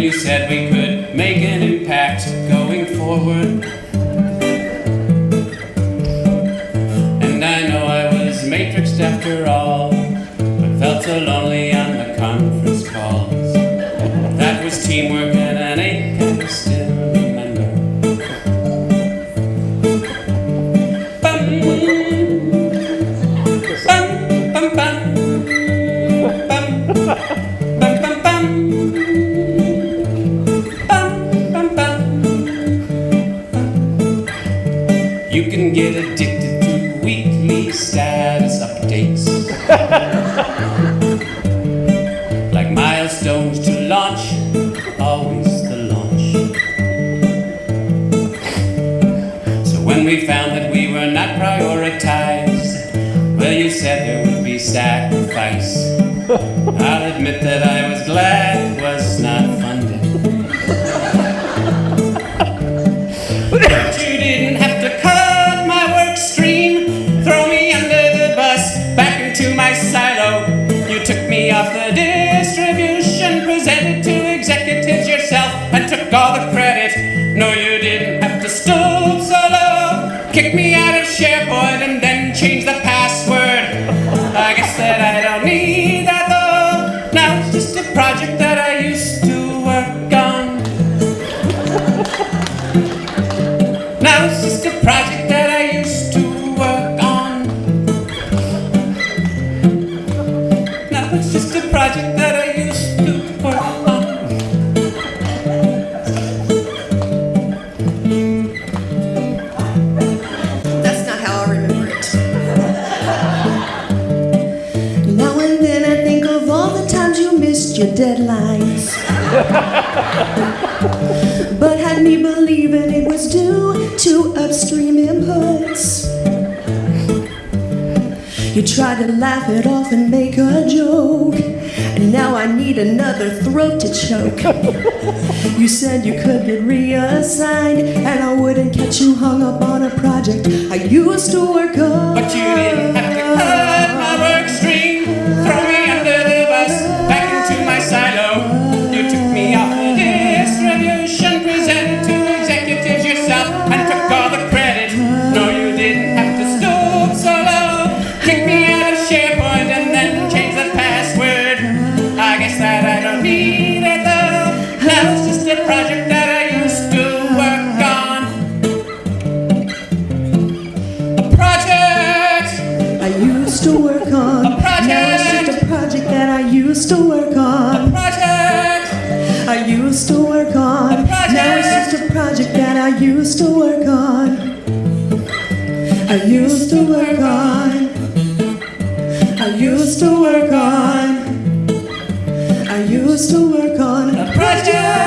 you said we could make an impact going forward. And I know I was matrixed after all, but felt so lonely on the conference calls. That was teamwork can get addicted to weekly status updates. like milestones to launch, always the launch. So when we found that we were not prioritized, well, you said there would be sacrifice. I'll admit that I took all the credit. No, you didn't have to stoop so low, kick me out of SharePoint, and then change the password. I guess that I don't need that though. Now it's just a project that I used to work on. Now it's just a project that I used to work on. Now it's just a project that I used your deadlines. but had me believing it was due to upstream inputs. You tried to laugh it off and make a joke. And now I need another throat to choke. You said you could get reassigned, and I wouldn't catch you hung up on a project I used to work on. But you didn't have to Guess that I don't need it though. Now it's just a project that I used to work on. A project. I used to work on. A project. Now it's just a project that I used to work on. Project! I used to work on. A project. Now it's just a project that I used to work on. I used to work on. I used to work to work on a project.